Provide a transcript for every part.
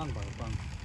빵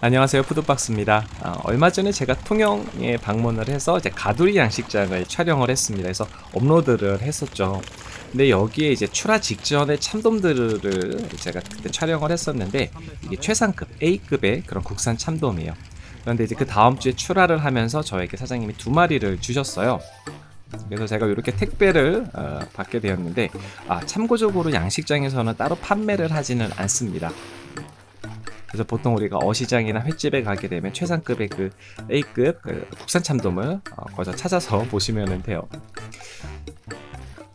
안녕하세요. 푸드박스입니다. 아, 얼마 전에 제가 통영에 방문을 해서 이제 가두리 양식장을 촬영을 했습니다. 그래서 업로드를 했었죠. 근데 여기에 이제 출하 직전에 참돔들을 제가 그때 촬영을 했었는데 이게 최상급 A급의 그런 국산 참돔이에요. 그런데 이제 그 다음 주에 출하를 하면서 저에게 사장님이 두 마리를 주셨어요. 그래서 제가 이렇게 택배를 어, 받게 되었는데 아 참고적으로 양식장에서는 따로 판매를 하지는 않습니다 그래서 보통 우리가 어시장이나 횟집에 가게 되면 최상급의 그 A급 그 국산 참돔을 어, 거기서 찾아서 보시면 돼요.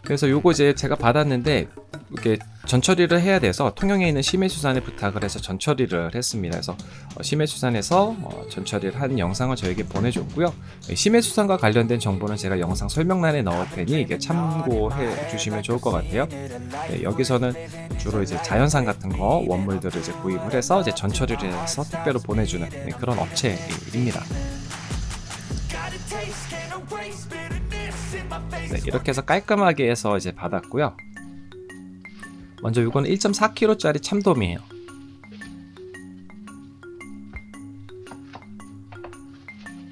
그래서 요거 이제 제가 받았는데 이렇게 전처리를 해야 돼서 통영에 있는 심해수산에 부탁을 해서 전처리를 했습니다. 그래서 어, 심해수산에서 어, 전처리를 한 영상을 저에게 보내줬고요. 예, 심해수산과 관련된 정보는 제가 영상 설명란에 넣을 테니 이게 참고해 주시면 좋을 것 같아요. 네, 여기서는 주로 이제 자연산 같은 거 원물들을 이제 구입을 해서 이제 전처리를 해서 택배로 보내주는 네, 그런 업체입니다. 네, 이렇게 해서 깔끔하게 해서 이제 받았고요. 먼저 이건 1.4kg짜리 참돔이에요.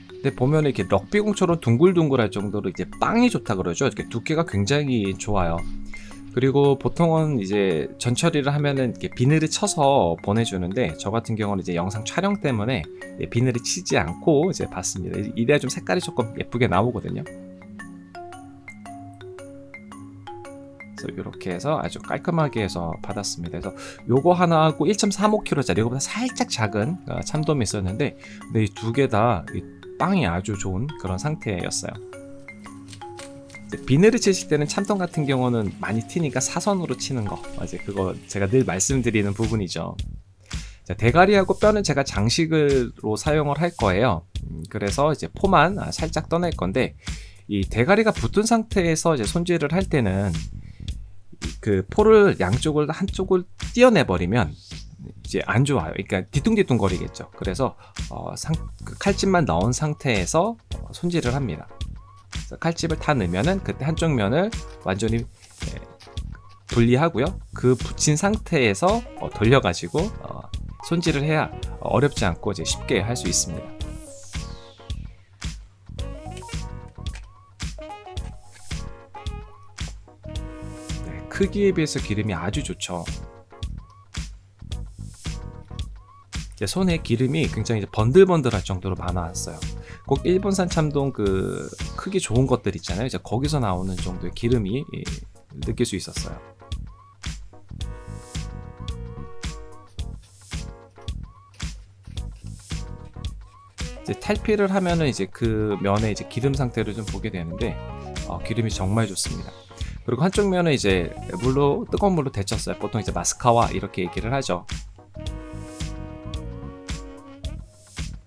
근데 보면 이렇게 럭비공처럼 둥글둥글할 정도로 이제 빵이 좋다 그러죠. 이렇게 두께가 굉장히 좋아요. 그리고 보통은 이제 전처리를 하면은 이렇게 비늘을 쳐서 보내주는데 저 같은 경우는 이제 영상 촬영 때문에 비늘을 치지 않고 이제 봤습니다. 이래야 좀 색깔이 조금 예쁘게 나오거든요. 그래서 이렇게 해서 아주 깔끔하게 해서 받았습니다. 그래서 요거 하나 하고 1.35kg짜리 이거보다 살짝 작은 어, 참돔이 있었는데 근데 이 두 개 다 빵이 아주 좋은 그런 상태였어요. 비늘을 치실 때는 참돔 같은 경우는 많이 튀니까 사선으로 치는 거 맞아요. 그거 제가 늘 말씀드리는 부분이죠. 자, 대가리하고 뼈는 제가 장식으로 사용을 할 거예요. 음, 그래서 이제 포만 아, 살짝 떠낼 건데 이 대가리가 붙은 상태에서 이제 손질을 할 때는 그 포를 양쪽을 한쪽을 띄어내 버리면 이제 안 좋아요. 그러니까 뒤뚱뒤뚱 거리겠죠. 그래서 어, 상, 그 칼집만 넣은 상태에서 어, 손질을 합니다. 칼집을 다 넣으면은 그때 한쪽 면을 완전히 예, 분리하고요. 그 붙인 상태에서 어, 돌려가지고 어, 손질을 해야 어렵지 않고 이제 쉽게 할 수 있습니다. 크기에 비해서 기름이 아주 좋죠. 손에 기름이 굉장히 번들번들할 정도로 많아왔어요. 꼭 일본산 참돔 그 크기 좋은 것들 있잖아요. 이제 거기서 나오는 정도의 기름이 예, 느낄 수 있었어요. 이제 탈피를 하면은 이제 그 면의 이제 기름 상태를 좀 보게 되는데 어, 기름이 정말 좋습니다. 그리고 한쪽 면은 이제 물로 뜨거운 물로 데쳤어요. 보통 이제 마스카와 이렇게 얘기를 하죠.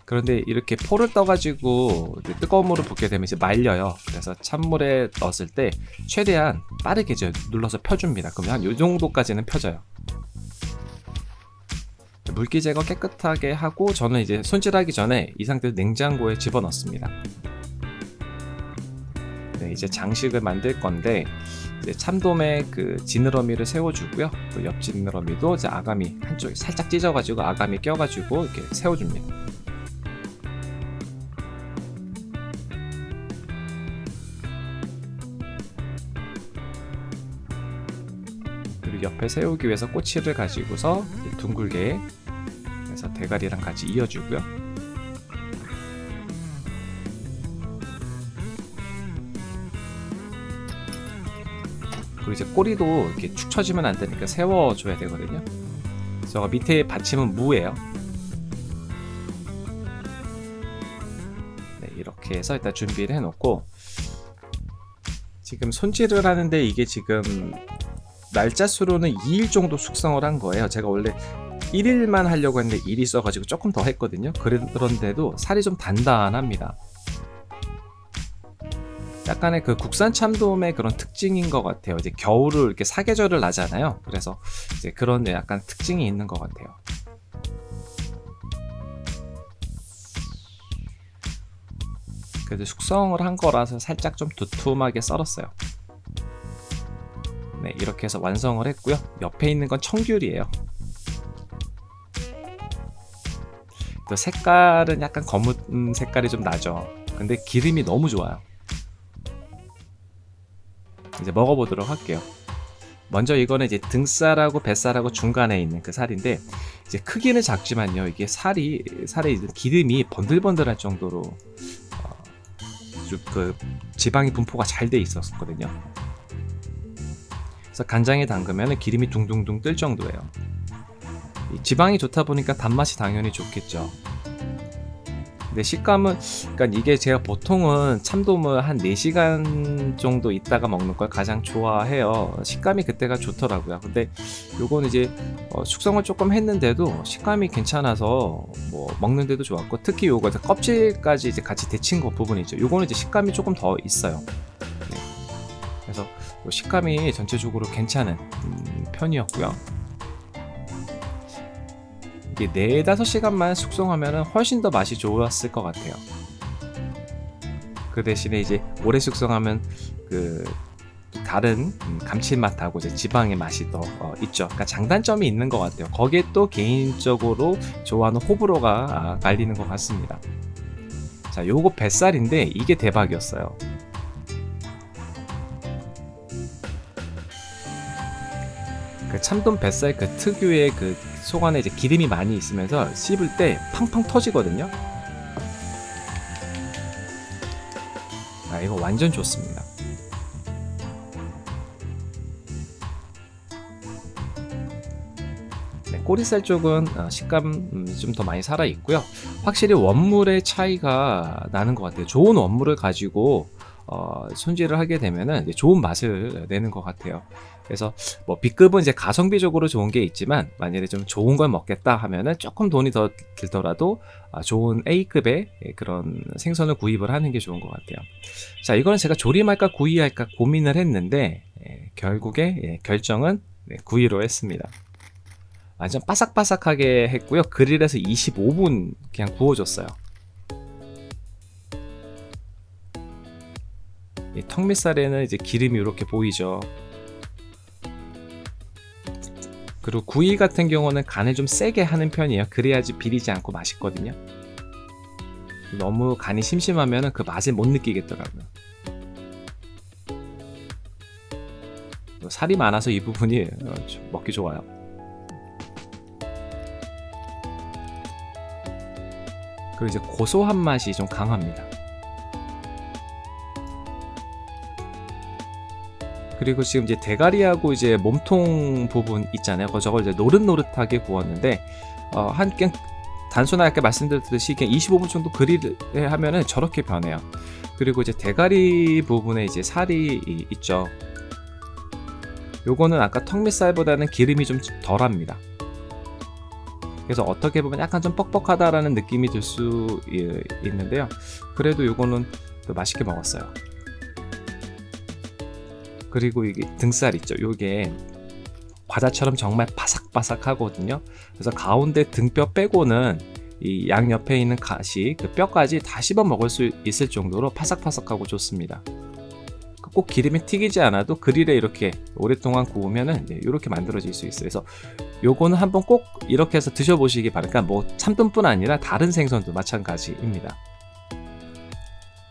그런데 이렇게 포를 떠가지고 뜨거운 물을 붓게 되면 이제 말려요. 그래서 찬물에 넣었을 때 최대한 빠르게 이제 눌러서 펴줍니다. 그러면 한이 정도까지는 펴져요. 물기 제거 깨끗하게 하고 저는 이제 손질하기 전에 이 상태에서 냉장고에 집어넣습니다. 네, 이제 장식을 만들 건데 참돔의 그 지느러미를 세워주고요. 또옆 지느러미도 이제 아가미 한쪽에 살짝 찢어가지고 아가미 껴가지고 이렇게 세워줍니다. 옆에 세우기 위해서 꼬치를 가지고서 둥글게 해서 대가리랑 같이 이어주고요. 그리고 이제 꼬리도 이렇게 축 처지면 안 되니까 세워줘야 되거든요. 그래서 밑에 받침은 무예요. 네, 이렇게 해서 일단 준비를 해놓고 지금 손질을 하는데 이게 지금 날짜 수로는 2일 정도 숙성을 한 거예요 제가 원래 1일만 하려고 했는데 1이 써가지고 조금 더 했거든요 그런데도 살이 좀 단단합니다 약간의 그 국산 참돔의 그런 특징인 것 같아요. 이제 겨울을 이렇게 사계절을 나잖아요. 그래서 이제 그런 약간 특징이 있는 것 같아요. 그래도 숙성을 한 거라서 살짝 좀 두툼하게 썰었어요. 네, 이렇게 해서 완성을 했고요. 옆에 있는 건 청귤이에요. 또 색깔은 약간 검은 색깔이 좀 나죠. 근데 기름이 너무 좋아요. 이제 먹어보도록 할게요. 먼저 이거는 이제 등살하고 뱃살하고 중간에 있는 그 살인데 이제 크기는 작지만요 이게 살이 살에 있는 기름이 번들번들할 정도로 어, 그 지방이 분포가 잘 돼 있었거든요. 그래서 간장에 담그면 기름이 둥둥둥 뜰 정도예요. 지방이 좋다 보니까 단맛이 당연히 좋겠죠. 근데 식감은 그러니까 이게 제가 보통은 참돔을 한 4시간 정도 있다가 먹는 걸 가장 좋아해요. 식감이 그때가 좋더라고요. 근데 요건 이제 어, 숙성을 조금 했는데도 식감이 괜찮아서 뭐 먹는데도 좋았고 특히 요거 껍질까지 이제 같이 데친 거 부분이죠. 요거는 이제 식감이 조금 더 있어요. 네. 그래서 식감이 전체적으로 괜찮은 음, 편이었고요. 이게 4, 5시간만 숙성하면 훨씬 더 맛이 좋았을 것 같아요. 그 대신에 이제 오래 숙성하면 그 다른 음, 감칠맛하고 이제 지방의 맛이 더 어, 있죠. 그러니까 장단점이 있는 것 같아요. 거기에 또 개인적으로 좋아하는 호불호가 아, 갈리는 것 같습니다. 자, 요거 뱃살인데 이게 대박이었어요. 그 참돔 뱃살 그 특유의 그 속 안에 이제 기름이 많이 있으면서 씹을 때 팡팡 터지거든요. 아 이거 완전 좋습니다. 네, 꼬리살 쪽은 어, 식감 음, 좀더 많이 살아 있고요. 확실히 원물의 차이가 나는 것 같아요. 좋은 원물을 가지고 어, 손질을 하게 되면은 좋은 맛을 내는 것 같아요. 그래서 뭐 B급은 이제 가성비적으로 좋은 게 있지만 만약에 좀 좋은 걸 먹겠다 하면은 조금 돈이 더 들더라도 아, 좋은 A급의 그런 생선을 구입을 하는 게 좋은 것 같아요. 자, 이거는 제가 조림할까 구이할까 고민을 했는데 예, 결국에 예, 결정은 네, 구이로 했습니다. 완전 바삭바삭하게 했고요. 그릴에서 25분 그냥 구워줬어요. 이 턱밑살에는 이제 기름이 이렇게 보이죠. 그리고 구이 같은 경우는 간을 좀 세게 하는 편이에요. 그래야지 비리지 않고 맛있거든요. 너무 간이 심심하면 그 맛을 못 느끼겠더라고요. 살이 많아서 이 부분이 어, 먹기 좋아요. 그리고 이제 고소한 맛이 좀 강합니다. 그리고 지금 이제 대가리하고 이제 몸통 부분 있잖아요. 저걸 이제 노릇노릇하게 구웠는데 어, 한 그냥 단순하게 말씀드렸듯이 그냥 25분 정도 그릴을 하면은 저렇게 변해요. 그리고 이제 대가리 부분에 이제 살이 있죠. 요거는 아까 턱밑살보다는 기름이 좀 덜합니다. 그래서 어떻게 보면 약간 좀 뻑뻑하다라는 느낌이 들 수 있는데요. 그래도 요거는 또 맛있게 먹었어요. 그리고 이게 등살 있죠. 요게 과자처럼 정말 바삭바삭 하거든요. 그래서 가운데 등뼈 빼고는 이 양옆에 있는 가시, 그 뼈까지 다 씹어 먹을 수 있을 정도로 바삭바삭하고 좋습니다. 꼭 기름이 튀기지 않아도 그릴에 이렇게 오랫동안 구우면은 이렇게 만들어질 수 있어요. 그래서 요거는 한번 꼭 이렇게 해서 드셔보시기 바랄까. 뭐 참돔뿐 아니라 다른 생선도 마찬가지입니다.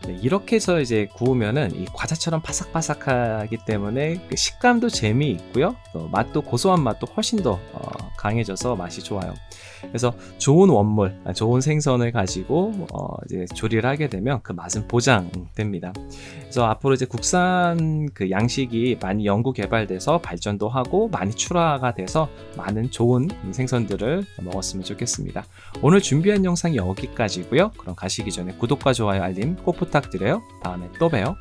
네, 이렇게 해서 이제 구우면은 이 과자처럼 바삭바삭하기 때문에 그 식감도 재미있고요. 또 맛도 고소한 맛도 훨씬 더 어, 강해져서 맛이 좋아요. 그래서 좋은 원물, 아, 좋은 생선을 가지고 어, 이제 조리를 하게 되면 그 맛은 보장됩니다. 그래서 앞으로 이제 국산 그 양식이 많이 연구 개발돼서 발전도 하고 많이 출하가 돼서 많은 좋은 생선들을 먹었으면 좋겠습니다. 오늘 준비한 영상이 여기까지고요. 그럼 가시기 전에 구독과 좋아요, 알림 꼭 부탁드려요. 다음에 또 봬요.